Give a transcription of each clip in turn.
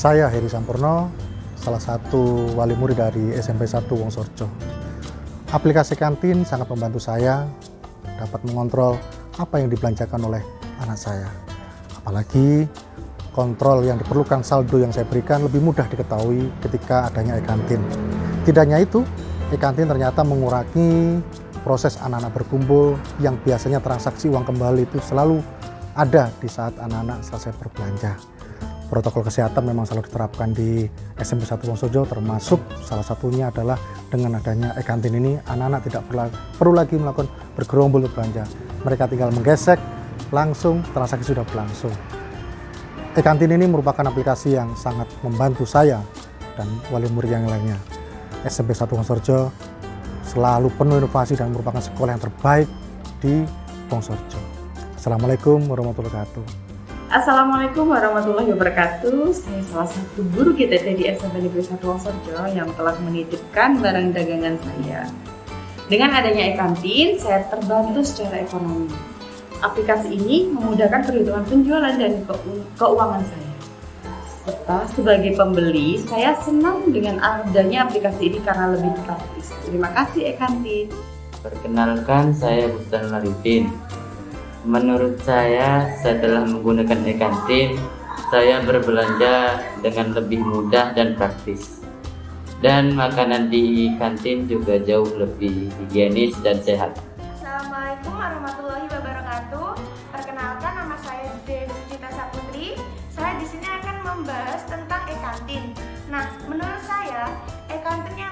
Saya Heri Sampurno, salah satu wali murid dari SMP 1 Wongsorjo. Aplikasi kantin sangat membantu saya dapat mengontrol apa yang dibelanjakan oleh anak saya. Apalagi kontrol yang diperlukan saldo yang saya berikan lebih mudah diketahui ketika adanya e-kantin. Tidak hanya itu, e-kantin ternyata mengurangi proses anak-anak berkumpul yang biasanya transaksi uang kembali itu selalu ada di saat anak-anak selesai berbelanja protokol kesehatan memang selalu diterapkan di SMP 1 Wonosojo termasuk salah satunya adalah dengan adanya e-kantin ini anak-anak tidak perlu lagi melakukan bergerombol belanja. Mereka tinggal menggesek langsung transaksi sudah berlangsung. E-kantin ini merupakan aplikasi yang sangat membantu saya dan wali murid yang lainnya. SMP 1 Wonosojo selalu penuh inovasi dan merupakan sekolah yang terbaik di Wonosojo Assalamualaikum warahmatullahi wabarakatuh Assalamualaikum warahmatullahi wabarakatuh. Saya salah satu guru GTT di SMP Negeri 1 Wonosojo yang telah menitipkan barang dagangan saya. Dengan adanya e-kantin, saya terbantu secara ekonomi. Aplikasi ini memudahkan perhitungan penjualan dan keuangan saya. Serta sebagai pembeli, saya senang dengan adanya aplikasi ini karena lebih praktis. Terima kasih e-kantin. Perkenalkan, saya Bustan Marifin Menurut saya, setelah menggunakan e-kantin, saya berbelanja dengan lebih mudah dan praktis. Dan makanan di kantin juga jauh lebih higienis dan sehat. Assalamualaikum warahmatullahi wabarakatuh. Perkenalkan nama saya Dewi Cita Saputri. Saya di sini akan membahas tentang e-kantin. Nah, menurut saya, e-kantin yang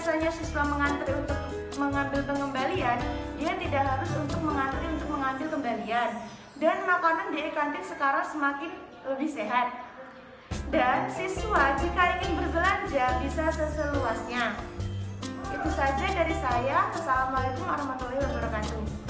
biasanya siswa mengantri untuk mengambil pengembalian, dia tidak harus untuk mengantri untuk mengambil kembalian. Dan makanan di kantin sekarang semakin lebih sehat. Dan siswa jika ingin berbelanja bisa seseluasnya. Itu saja dari saya. Assalamualaikum warahmatullahi wabarakatuh.